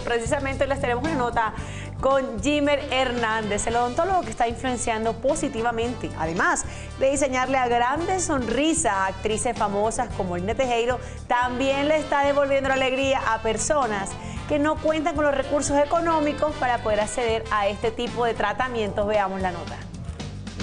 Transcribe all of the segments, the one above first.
porque precisamente les tenemos una nota con Jimmer Hernández, el odontólogo que está influenciando positivamente, además de diseñarle a grandes sonrisas a actrices famosas como Lina Tejero, también le está devolviendo la alegría a personas que no cuentan con los recursos económicos para poder acceder a este tipo de tratamientos. Veamos la nota.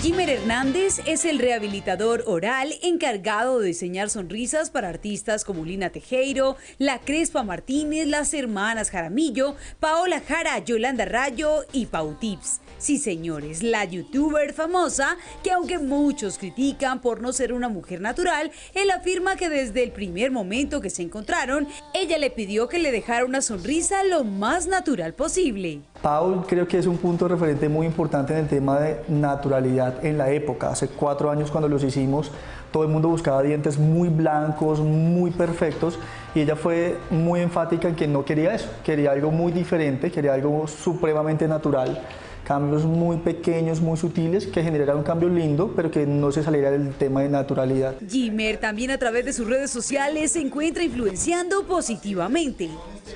Jimmer Hernández es el rehabilitador oral encargado de diseñar sonrisas para artistas como Lina Tejero, La Crespa Martínez, las hermanas Jaramillo, Paola Jara, Yolanda Rayo y Pau Tips. Sí, señores, la youtuber famosa, que aunque muchos critican por no ser una mujer natural, él afirma que desde el primer momento que se encontraron, ella le pidió que le dejara una sonrisa lo más natural posible. Paul creo que es un punto referente muy importante en el tema de naturalidad en la época. Hace cuatro años cuando los hicimos, todo el mundo buscaba dientes muy blancos, muy perfectos y ella fue muy enfática en que no quería eso, quería algo muy diferente, quería algo supremamente natural cambios muy pequeños, muy sutiles, que generaran un cambio lindo, pero que no se saliera del tema de naturalidad. Jimmer también a través de sus redes sociales se encuentra influenciando positivamente.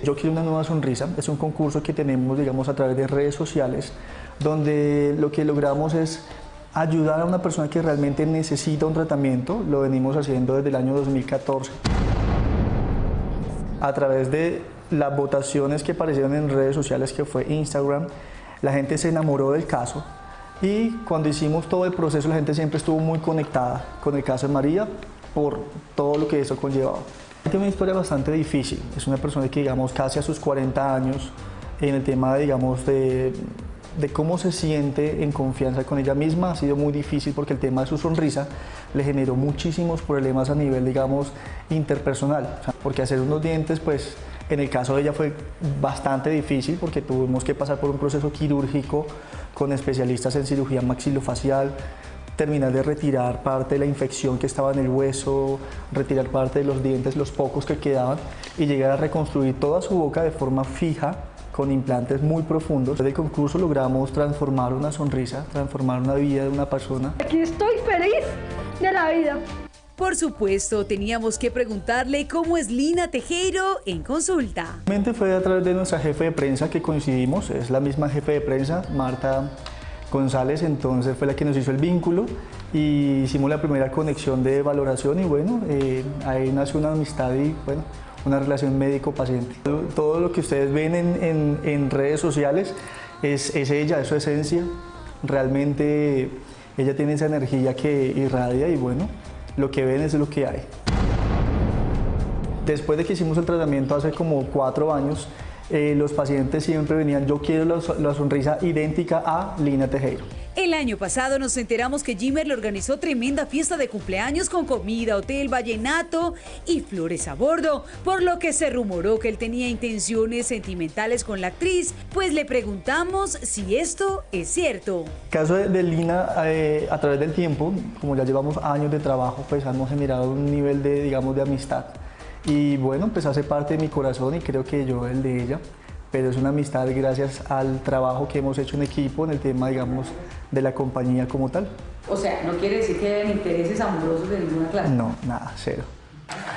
Yo quiero una nueva sonrisa, es un concurso que tenemos, digamos, a través de redes sociales, donde lo que logramos es ayudar a una persona que realmente necesita un tratamiento, lo venimos haciendo desde el año 2014. A través de las votaciones que aparecieron en redes sociales, que fue Instagram, la gente se enamoró del caso y cuando hicimos todo el proceso la gente siempre estuvo muy conectada con el caso de María por todo lo que eso conllevaba. Tiene una historia bastante difícil, es una persona que digamos casi a sus 40 años en el tema digamos de, de cómo se siente en confianza con ella misma ha sido muy difícil porque el tema de su sonrisa le generó muchísimos problemas a nivel digamos interpersonal, porque hacer unos dientes pues en el caso de ella fue bastante difícil porque tuvimos que pasar por un proceso quirúrgico con especialistas en cirugía maxilofacial, terminar de retirar parte de la infección que estaba en el hueso, retirar parte de los dientes, los pocos que quedaban, y llegar a reconstruir toda su boca de forma fija con implantes muy profundos. Desde el concurso logramos transformar una sonrisa, transformar una vida de una persona. Aquí estoy feliz de la vida. Por supuesto, teníamos que preguntarle cómo es Lina Tejero en consulta. Realmente fue a través de nuestra jefe de prensa que coincidimos, es la misma jefe de prensa, Marta González, entonces fue la que nos hizo el vínculo y hicimos la primera conexión de valoración y bueno, eh, ahí nació una amistad y bueno, una relación médico-paciente. Todo lo que ustedes ven en, en, redes sociales es, es ella, es su esencia, realmente ella tiene esa energía que irradia y bueno, lo que ven es lo que hay. Después de que hicimos el tratamiento hace como cuatro años, eh, los pacientes siempre venían, yo quiero la, sonrisa idéntica a Lina Tejero. El año pasado nos enteramos que Jimmer le organizó tremenda fiesta de cumpleaños con comida, hotel, vallenato y flores a bordo, por lo que se rumoró que él tenía intenciones sentimentales con la actriz, pues le preguntamos si esto es cierto. El caso de, Lina, eh, a través del tiempo, como ya llevamos años de trabajo, pues hemos generado un nivel de, digamos, de amistad. Y bueno, pues hace parte de mi corazón y creo que yo el de ella pero es una amistad gracias al trabajo que hemos hecho en equipo en el tema, digamos, de la compañía como tal. O sea, ¿no quiere decir que hayan intereses amorosos de ninguna clase? No, nada, cero.